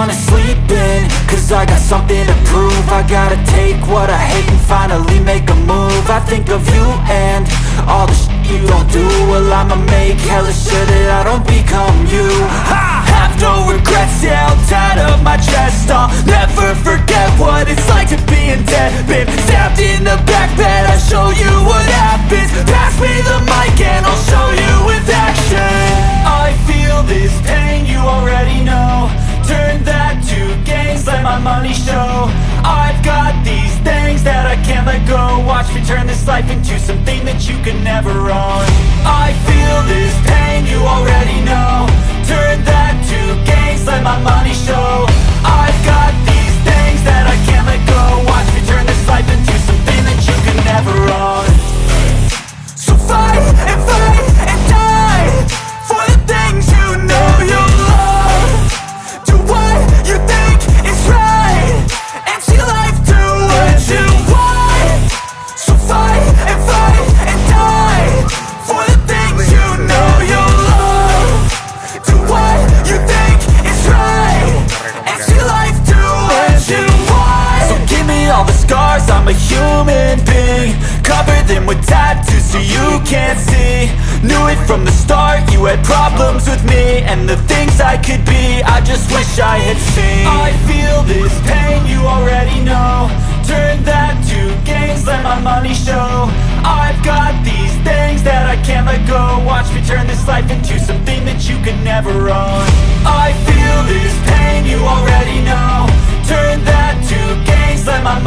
wanna sleep in Cause I got something to prove. I gotta take what I hate and finally make a move. I think of you and all the shit you don't do. Well I'ma make hella sure that I don't this life into something that you can never own. I with tattoos so you can't see. Knew it from the start, you had problems with me And the things I could be, I just wish I had seen. I feel this pain, you already know. Turn that to gains, let my money show. I've got these things that I can't let go. Watch me turn this life into something that you could never own. I feel this pain, you already know. Turn that to gains, let my